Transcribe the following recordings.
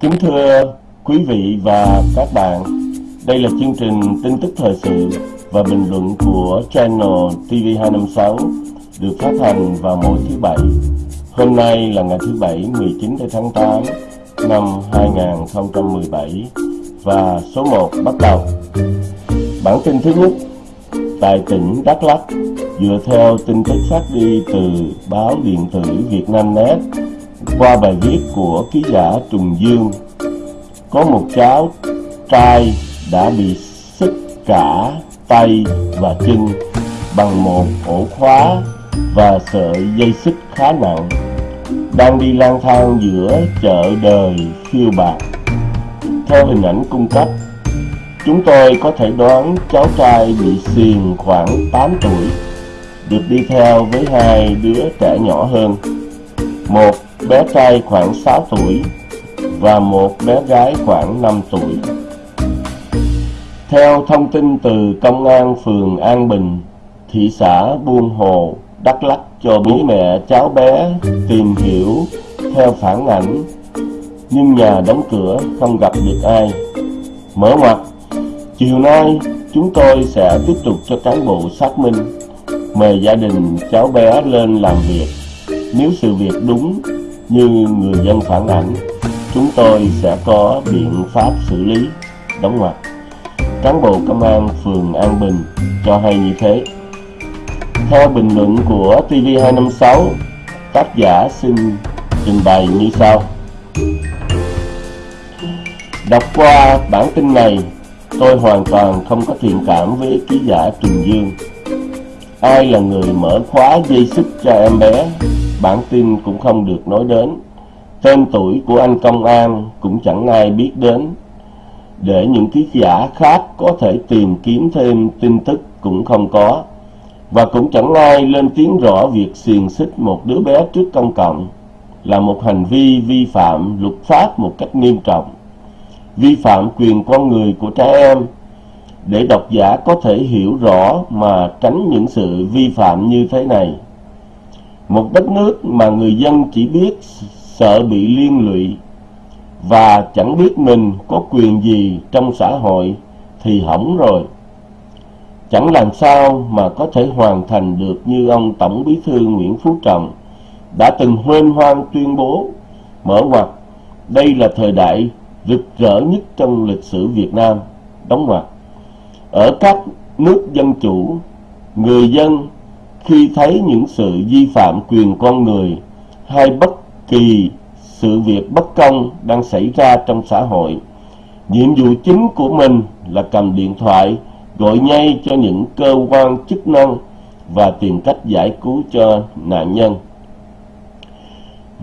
Kính thưa quý vị và các bạn, đây là chương trình tin tức thời sự và bình luận của channel TV256 được phát hành vào mỗi thứ Bảy. Hôm nay là ngày thứ Bảy 19 tháng 8 năm 2017 và số 1 bắt đầu. Bản tin thứ nhất tại tỉnh Đắk Lắk dựa theo tin tức phát đi từ báo điện tử Việt Nam Net qua bài viết của ký giả Trùng Dương, có một cháu trai đã bị xích cả tay và chân bằng một ổ khóa và sợi dây xích khá nặng, đang đi lang thang giữa chợ đời phiêu bạc theo hình ảnh cung cấp, chúng tôi có thể đoán cháu trai bị xiềng khoảng 8 tuổi, được đi theo với hai đứa trẻ nhỏ hơn. Một bé trai khoảng 6 tuổi và một bé gái khoảng 5 tuổi. Theo thông tin từ Công an phường An Bình, thị xã Buôn Hồ, Đắk Lắk cho bố mẹ cháu bé tìm hiểu theo phản ảnh, nhưng nhà đóng cửa không gặp được ai. Mở ngoặt, chiều nay chúng tôi sẽ tiếp tục cho cán bộ xác minh, mời gia đình cháu bé lên làm việc. Nếu sự việc đúng như người dân phản ảnh, chúng tôi sẽ có biện pháp xử lý. Đóng ngoặc. Cán bộ công an phường An Bình cho hay như thế. Theo bình luận của TV256, tác giả xin trình bày như sau. Đọc qua bản tin này, tôi hoàn toàn không có thiện cảm với ký giả Trùng Dương. Ai là người mở khóa dây xích cho em bé bản tin cũng không được nói đến. Tên tuổi của anh công an cũng chẳng ai biết đến. Để những ký giả khác có thể tìm kiếm thêm tin tức cũng không có. Và cũng chẳng ai lên tiếng rõ việc xiềng xích một đứa bé trước công cộng là một hành vi vi phạm luật pháp một cách nghiêm trọng. Vi phạm quyền con người của trẻ em để độc giả có thể hiểu rõ mà tránh những sự vi phạm như thế này một đất nước mà người dân chỉ biết sợ bị liên lụy và chẳng biết mình có quyền gì trong xã hội thì hỏng rồi. Chẳng làm sao mà có thể hoàn thành được như ông Tổng Bí thư Nguyễn Phú Trọng đã từng huên hoang tuyên bố. Mở ngoặt đây là thời đại rực rỡ nhất trong lịch sử Việt Nam. Đóng ngoặt ở các nước dân chủ, người dân khi thấy những sự vi phạm quyền con người hay bất kỳ sự việc bất công đang xảy ra trong xã hội, nhiệm vụ chính của mình là cầm điện thoại, gọi ngay cho những cơ quan chức năng và tìm cách giải cứu cho nạn nhân.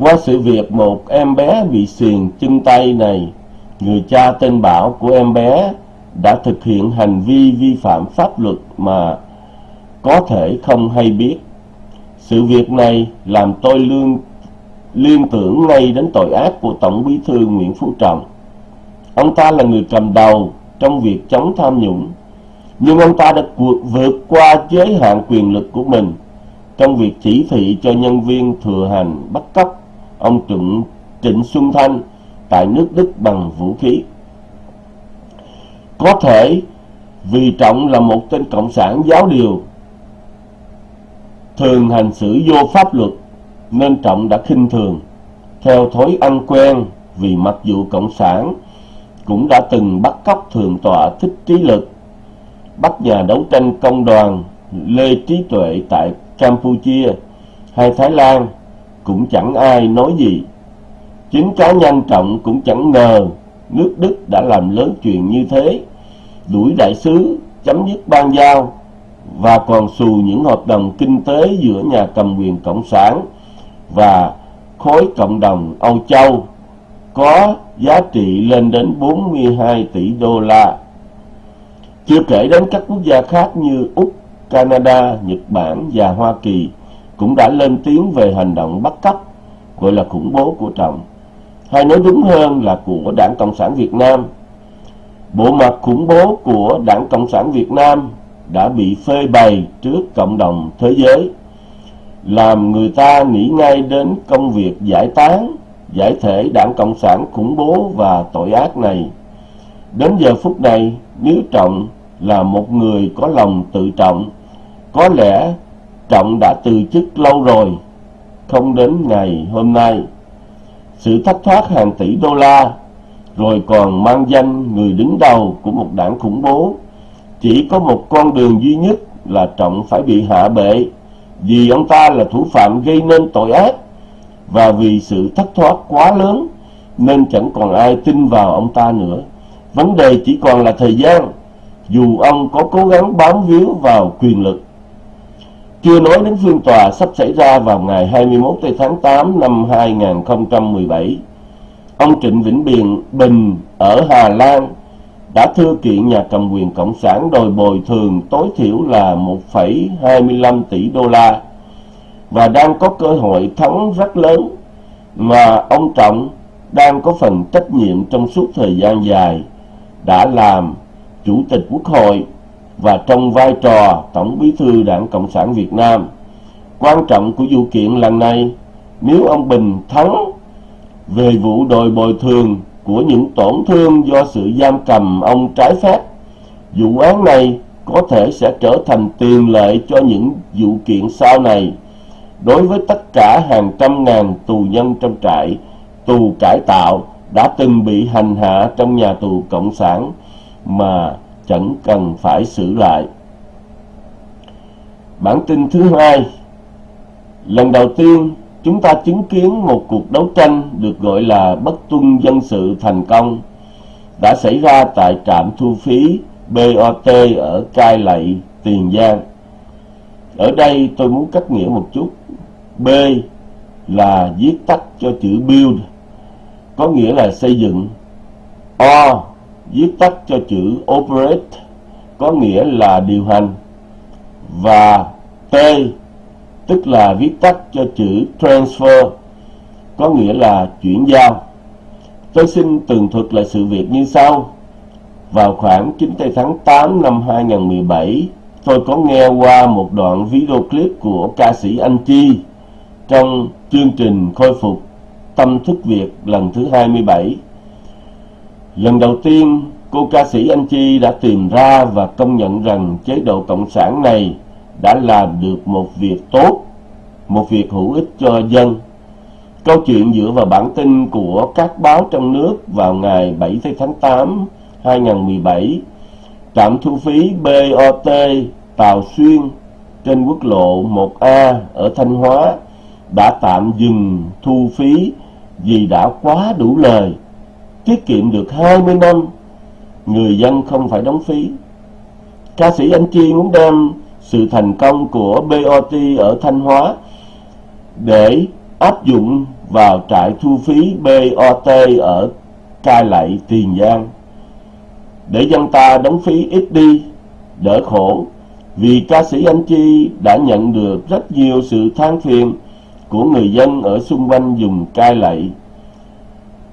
Qua sự việc một em bé bị xiềng chân tay này, người cha tên bảo của em bé đã thực hiện hành vi vi phạm pháp luật mà có thể không hay biết. Sự việc này làm tôi lương, liên tưởng ngay đến tội ác của Tổng bí thư Nguyễn Phú Trọng. Ông ta là người cầm đầu trong việc chống tham nhũng, nhưng ông ta đã vượt qua giới hạn quyền lực của mình trong việc chỉ thị cho nhân viên thừa hành bắt cóc ông Trịnh, Trịnh Xuân Thanh tại nước Đức bằng vũ khí. Có thể vì Trọng là một tên cộng sản giáo điều thường hành xử vô pháp luật nên Trọng đã khinh thường. Theo thói ăn quen vì mặc dù Cộng sản cũng đã từng bắt cóc thường tọa thích trí lực, bắt nhà đấu tranh công đoàn Lê Trí Tuệ tại Campuchia hay Thái Lan cũng chẳng ai nói gì. Chính cá nhân Trọng cũng chẳng ngờ nước Đức đã làm lớn chuyện như thế, đuổi đại sứ, chấm dứt ban giao và còn xù những hợp đồng kinh tế giữa nhà cầm quyền Cộng sản và khối cộng đồng Âu Châu có giá trị lên đến 42 tỷ đô la. Chưa kể đến các quốc gia khác như Úc, Canada, Nhật Bản và Hoa Kỳ cũng đã lên tiếng về hành động bắt cóc gọi là khủng bố của Trọng. Hay nói đúng hơn là của Đảng Cộng sản Việt Nam. Bộ mặt khủng bố của Đảng Cộng sản Việt Nam đã bị phê bày trước cộng đồng thế giới làm người ta nghĩ ngay đến công việc giải tán giải thể đảng Cộng sản khủng bố và tội ác này. Đến giờ phút này, nếu Trọng là một người có lòng tự trọng, có lẽ Trọng đã từ chức lâu rồi, không đến ngày hôm nay. Sự thất thoát hàng tỷ đô la, rồi còn mang danh người đứng đầu của một đảng khủng bố, chỉ có một con đường duy nhất là Trọng phải bị hạ bệ, vì ông ta là thủ phạm gây nên tội ác, và vì sự thất thoát quá lớn nên chẳng còn ai tin vào ông ta nữa. Vấn đề chỉ còn là thời gian, dù ông có cố gắng bám víu vào quyền lực. Chưa nói đến phiên tòa sắp xảy ra vào ngày 21 tháng 8 năm 2017. Ông Trịnh Vĩnh Biền Bình ở Hà Lan đã thư kiện nhà cầm quyền Cộng sản đòi bồi thường tối thiểu là 1,25 tỷ đô la và đang có cơ hội thắng rất lớn mà ông Trọng đang có phần trách nhiệm trong suốt thời gian dài đã làm Chủ tịch Quốc hội và trong vai trò Tổng bí thư Đảng Cộng sản Việt Nam. Quan trọng của vụ kiện lần này, nếu ông Bình thắng về vụ đòi bồi thường của những tổn thương do sự giam cầm ông trái phép, vụ án này có thể sẽ trở thành tiền lệ cho những vụ kiện sau này đối với tất cả hàng trăm ngàn tù nhân trong trại tù cải tạo đã từng bị hành hạ trong nhà tù cộng sản mà chẳng cần phải xử lại. Bản tin thứ hai Lần đầu tiên chúng ta chứng kiến một cuộc đấu tranh được gọi là bất tuân dân sự thành công đã xảy ra tại trạm thu phí BOT ở Cai Lậy, Tiền Giang. Ở đây tôi muốn cách nghĩa một chút. B là viết tắt cho chữ build, có nghĩa là xây dựng. O viết tắt cho chữ operate, có nghĩa là điều hành. Và T tức là viết tắt cho chữ transfer, có nghĩa là chuyển giao. Tôi xin tường thuật lại sự việc như sau. Vào khoảng 9 tháng 8 năm 2017, tôi có nghe qua một đoạn video clip của ca sĩ Anh Chi trong chương trình khôi phục tâm thức Việt lần thứ 27. Lần đầu tiên, cô ca sĩ Anh Chi đã tìm ra và công nhận rằng chế độ Cộng sản này đã làm được một việc tốt, một việc hữu ích cho dân. Câu chuyện dựa vào bản tin của các báo trong nước vào ngày 7 tháng 8 2017, trạm thu phí BOT Tàu Xuyên trên quốc lộ 1A ở Thanh Hóa đã tạm dừng thu phí vì đã quá đủ lời, tiết kiệm được 20 năm, người dân không phải đóng phí. Ca sĩ Anh Chi muốn đem sự thành công của BOT ở Thanh Hóa để áp dụng vào trại thu phí BOT ở Cai Lậy, Tiền Giang. Để dân ta đóng phí ít đi, đỡ khổ vì ca sĩ Anh Chi đã nhận được rất nhiều sự than phiền của người dân ở xung quanh dùng cai lậy.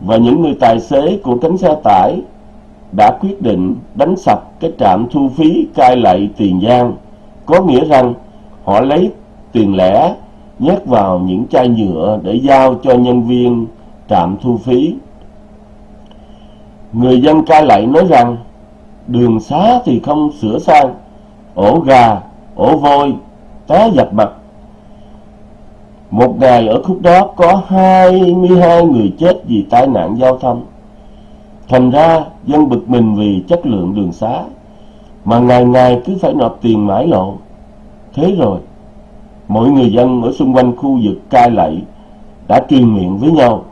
Và những người tài xế của cánh xe tải đã quyết định đánh sập cái trạm thu phí cai lậy Tiền Giang có nghĩa rằng họ lấy tiền lẻ nhét vào những chai nhựa để giao cho nhân viên trạm thu phí. Người dân ca lại nói rằng đường xá thì không sửa sang, ổ gà, ổ vôi, té dập mặt một ngày ở khúc đó có 22 người chết vì tai nạn giao thông. Thành ra dân bực mình vì chất lượng đường xá, mà ngày ngày cứ phải nộp tiền mãi lộ. Thế rồi, mỗi người dân ở xung quanh khu vực cai lậy đã truyền miệng với nhau.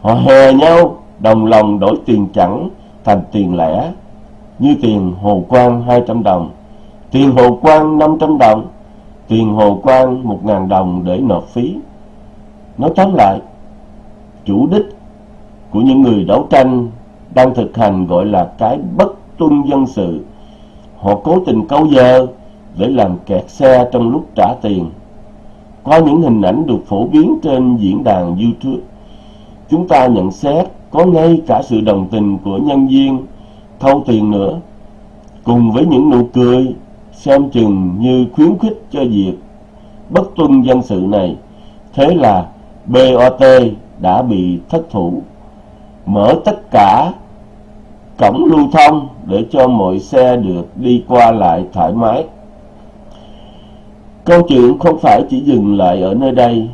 Họ hè nhau, đồng lòng đổi tiền chẳng thành tiền lẻ, như tiền hồ quang 200 đồng, tiền hồ quang 500 đồng, tiền hồ quang một ngàn đồng để nộp phí. Nói tóm lại, chủ đích của những người đấu tranh đang thực hành gọi là cái bất tuân dân sự. Họ cố tình câu giờ để làm kẹt xe trong lúc trả tiền. Qua những hình ảnh được phổ biến trên diễn đàn YouTube, chúng ta nhận xét có ngay cả sự đồng tình của nhân viên thâu tiền nữa, cùng với những nụ cười xem chừng như khuyến khích cho việc bất tuân dân sự này. Thế là BOT đã bị thất thủ. Mở tất cả cổng lưu thông để cho mọi xe được đi qua lại thoải mái. Câu chuyện không phải chỉ dừng lại ở nơi đây.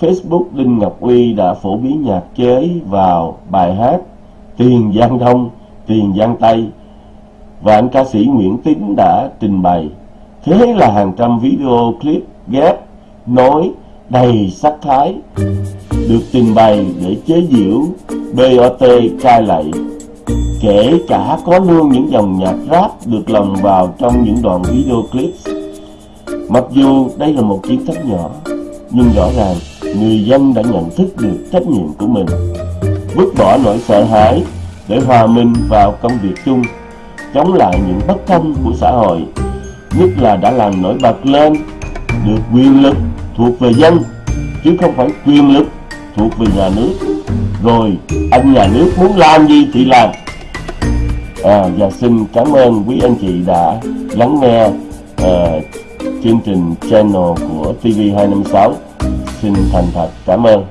Facebook Đinh Ngọc Uy đã phổ biến nhạc chế vào bài hát Tiền Giang Đông, Tiền Giang Tây và anh ca sĩ Nguyễn Tín đã trình bày. Thế là hàng trăm video clip ghép, nói, đầy sắc thái được trình bày để chế giễu BOT cai lạy. Kể cả có luôn những dòng nhạc rap được lồng vào trong những đoạn video clip. Mặc dù đây là một chiến thắng nhỏ, nhưng rõ ràng người dân đã nhận thức được trách nhiệm của mình, vứt bỏ nỗi sợ hãi để hòa mình vào công việc chung, chống lại những bất công của xã hội, nhất là đã làm nổi bật lên được quyền lực thuộc về dân, chứ không phải quyền lực thuộc về nhà nước. Rồi anh nhà nước muốn làm gì thì làm. À, và xin cảm ơn quý anh chị đã lắng nghe à, chương trình channel của TV256. Xin thành thật cảm ơn.